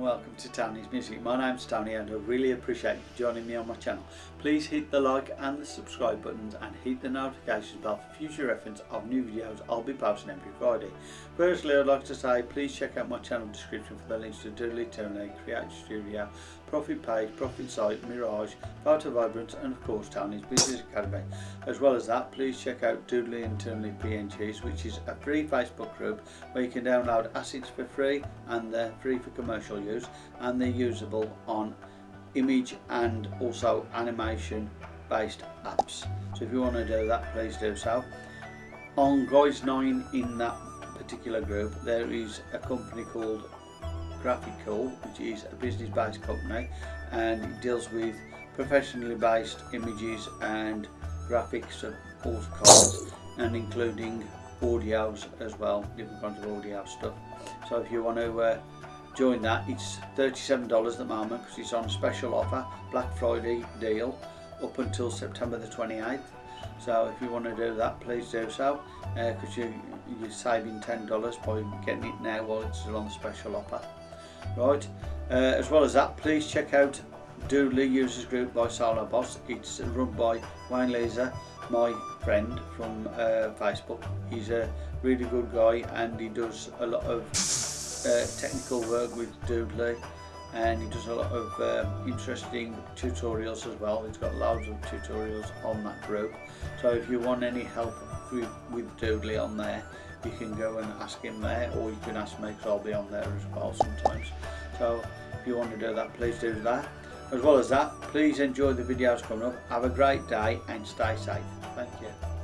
welcome to Tony's Music. My name's Tony and I really appreciate you joining me on my channel. Please hit the like and the subscribe buttons and hit the notifications bell for future reference of new videos I'll be posting every Friday. Firstly I'd like to say please check out my channel description for the links to Doodly Toonly, Create Studio, Profit Page, Profit Site, Mirage, Photo Vibrance and of course Tony's Business Academy. As well as that please check out Doodly Internally PNGs which is a free Facebook group where you can download assets for free and they're free for commercial use and they're usable on image and also animation based apps. So if you want to do that please do so. On guys 9 in that particular group there is a company called Graphical which is a business based company and it deals with professionally based images and graphics of all and including audios as well different kinds of audio stuff. So if you want to uh, join that it's $37 at the moment because it's on special offer Black Friday deal up until September the 28th so if you want to do that please do so because uh, you, you're saving $10 by getting it now while it's still on special offer. Right uh, as well as that please check out Doodly Users Group by Solo Boss. It's run by Wayne Laser my friend from uh, Facebook. He's a really good guy and he does a lot of uh, technical work with Doodly and he does a lot of um, interesting tutorials as well. He's got loads of tutorials on that group. So if you want any help with, with Doodly on there, you can go and ask him there or you can ask me because I'll be on there as well sometimes. So if you want to do that, please do that. As well as that, please enjoy the videos coming up. Have a great day and stay safe. Thank you.